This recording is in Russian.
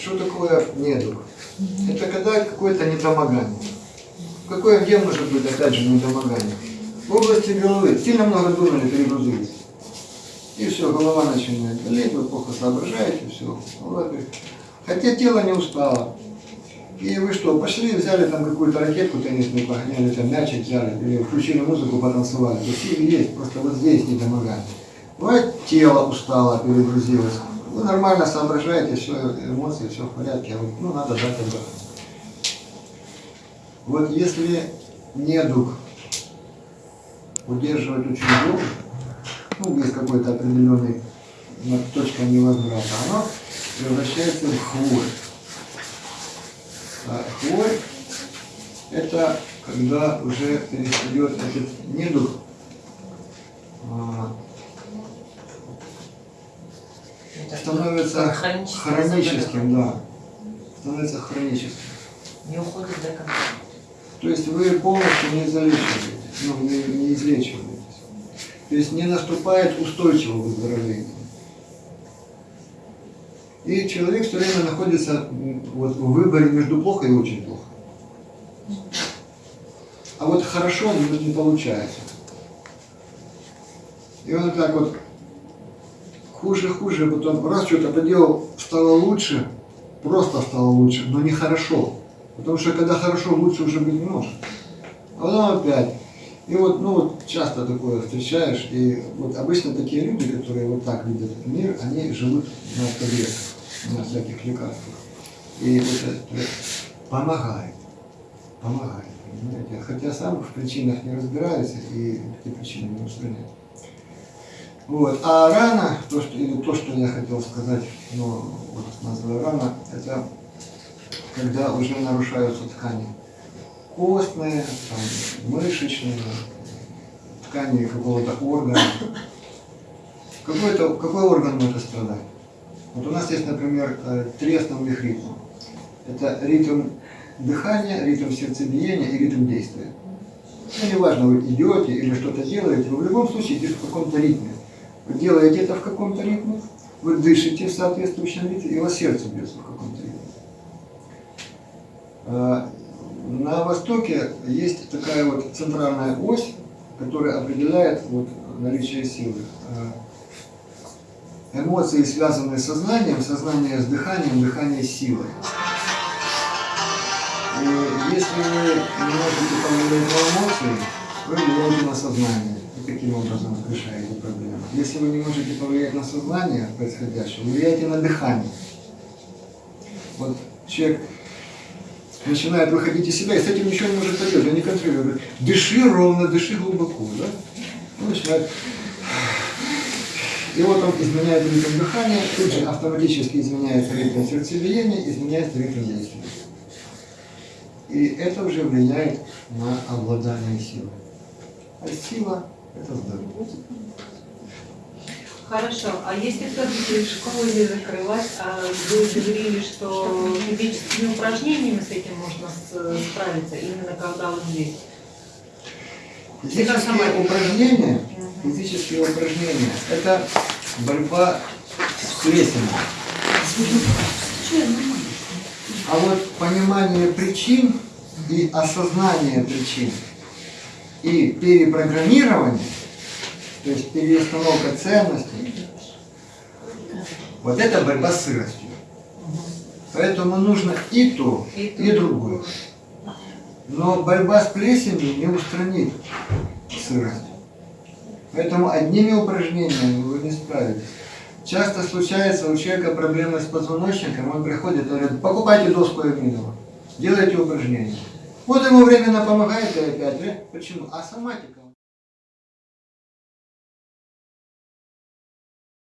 Что такое недуг? Это когда какое-то недомогание. Какое, где может быть, опять же, недомогание? В области головы сильно много думали, перегрузились. И все, голова начинает болеть, вы плохо соображаете, все. Хотя тело не устало. И вы что, пошли, взяли там какую-то ракетку теннисную, погоняли, там мячик взяли, или включили музыку, потанцевали. То силы есть, просто вот здесь недомогание. Бывает, тело устало, перегрузилось. Вы нормально соображаете, все, эмоции, все в порядке, а ну, надо дать отдохнуть. Вот если недуг удерживать очень долго, ну, без какой-то определенной точки невозврата, оно превращается в хворь. А хворь – это когда уже перестает этот недуг становится хроническим, да. Становится хроническим. Не уходит до конца. То есть вы полностью не залечиваетесь, ну, не, не излечиваетесь. То есть не наступает устойчивого выздоровления. И человек все время находится вот, в выборе между плохо и очень плохо. А вот хорошо не получается. И он так вот хуже, хуже, потом раз что-то поделал, стало лучше, просто стало лучше, но не хорошо. Потому что когда хорошо, лучше уже быть не может. А потом опять. И вот, ну вот часто такое встречаешь, и вот обычно такие люди, которые вот так видят мир, они живут на таблетках, на всяких лекарствах. И это помогает, помогает, понимаете? Хотя сам в причинах не разбираюсь и эти причины не устраняю. Вот. А рана, то, что, или то, что я хотел сказать, ну, вот называю рана, это когда уже нарушаются ткани. Костные, там, мышечные, ткани какого-то органа. Какой, -то, какой орган может страдать? Вот у нас есть, например, э, три ритма. Это ритм дыхания, ритм сердцебиения и ритм действия. Ну, неважно, вы идете или что-то делаете, вы в любом случае идете в каком-то ритме. Вы делаете это в каком-то ритме, вы дышите в соответствующем ритме, и у вас сердце бьется в каком-то ритме. А, на Востоке есть такая вот центральная ось, которая определяет вот наличие силы. А, эмоции, связанные с сознанием, сознание с дыханием, дыхание с силой. И если вы не можете повлиять эмоции, вы влияете на сознание и таким образом решаете проблему. Если вы не можете повлиять на сознание происходящего, влияйте на дыхание. Вот человек начинает выходить из себя, и с этим ничего не может поделать, он не контролирует. Дыши ровно, дыши глубоко. Да? Он начинает... И вот он изменяет ритм дыхания, тут же автоматически изменяется ритм сердцебиения, изменяется ритм действия. И это уже влияет на обладание силой. А сила – это здоровье. Хорошо. А если все-таки школу не закрылась, а вы говорили, что физическими упражнениями с этим можно справиться, именно когда вот здесь? Физические упражнения, физические упражнения – это борьба с плесенью. А вот понимание причин и осознание причин и перепрограммирование, то есть переустановка ценностей, вот это борьба с сыростью. Поэтому нужно и то, и другое. Но борьба с плесенью не устранит сырость. Поэтому одними упражнениями вы не справитесь. Часто случается у человека проблемы с позвоночником, он приходит и говорит, покупайте доску Эминова, делайте упражнения. Вот ему временно помогает и опять. Почему? А соматика